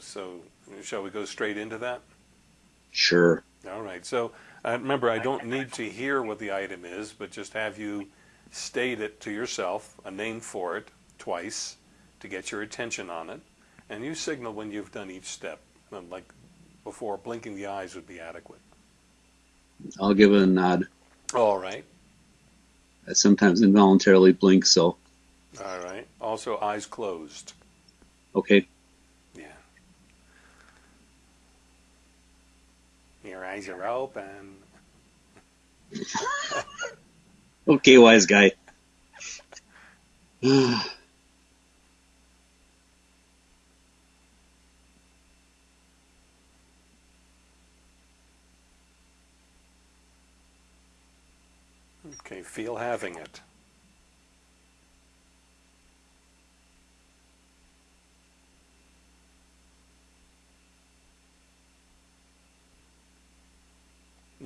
so shall we go straight into that? Sure. All right. So uh, remember, I don't need to hear what the item is, but just have you state it to yourself, a name for it, twice, to get your attention on it, and you signal when you've done each step. Like before, blinking the eyes would be adequate. I'll give it a nod. All right. I sometimes involuntarily blink, so. All right. Also, eyes closed. Okay. Yeah. Your eyes are open. okay, wise guy. Okay, feel having it.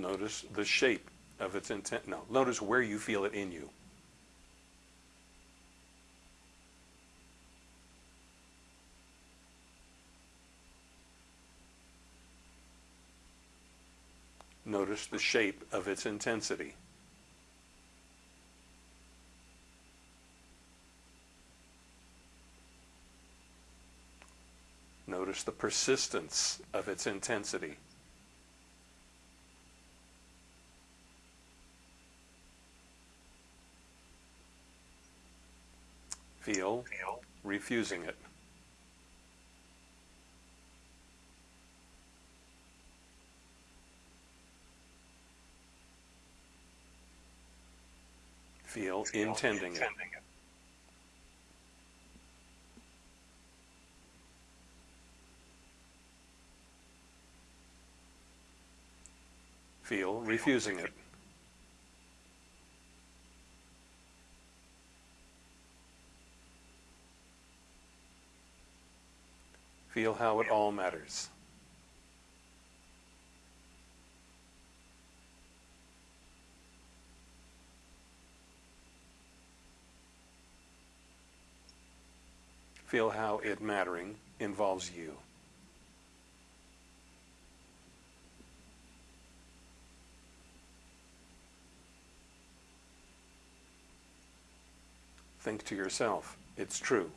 Notice the shape of its intent. No, notice where you feel it in you. Notice the shape of its intensity. Notice the persistence of its intensity. Feel, refusing it. Feel, intending it. Feel, refusing it. Feel how it all matters. Feel how it mattering involves you. Think to yourself, it's true,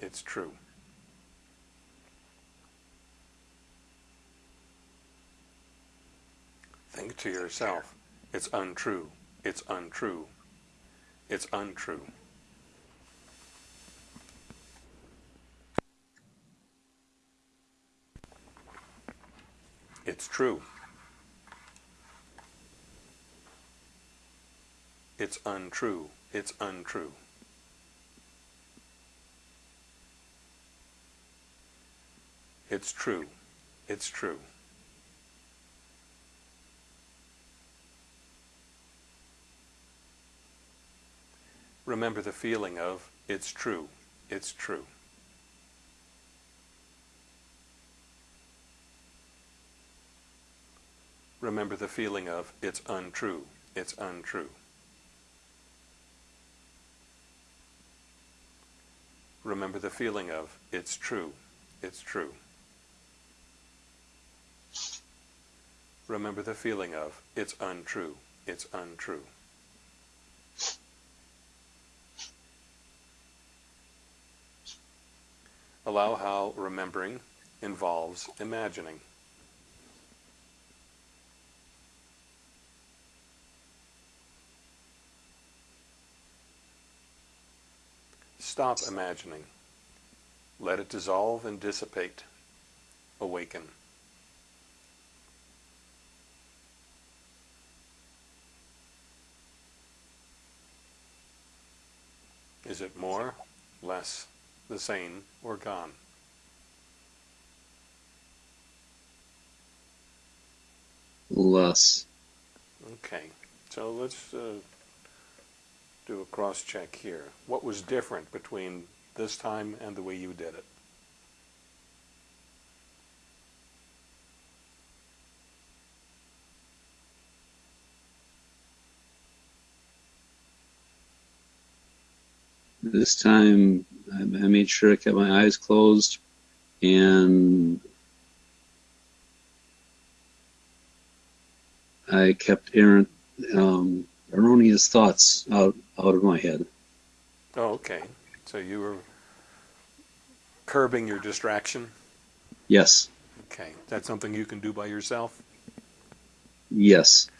it's true. Think to yourself, it's untrue, it's untrue, it's untrue. It's true. It's untrue. It's untrue. It's true. It's true. Remember the feeling of, it's true, it's true. Remember the feeling of, it's untrue, it's untrue. Remember the feeling of, it's true, it's true. Remember the feeling of, it's untrue, it's untrue. Allow how remembering involves imagining. Stop imagining. Let it dissolve and dissipate. Awaken. Is it more, less, the same, or gone? Less. Okay, so let's uh, do a cross check here. What was different between this time and the way you did it? This time I, I made sure I kept my eyes closed and I kept errant, um, erroneous thoughts out out of my head. Oh, okay. So you were curbing your distraction. Yes, Okay. That's something you can do by yourself. yes.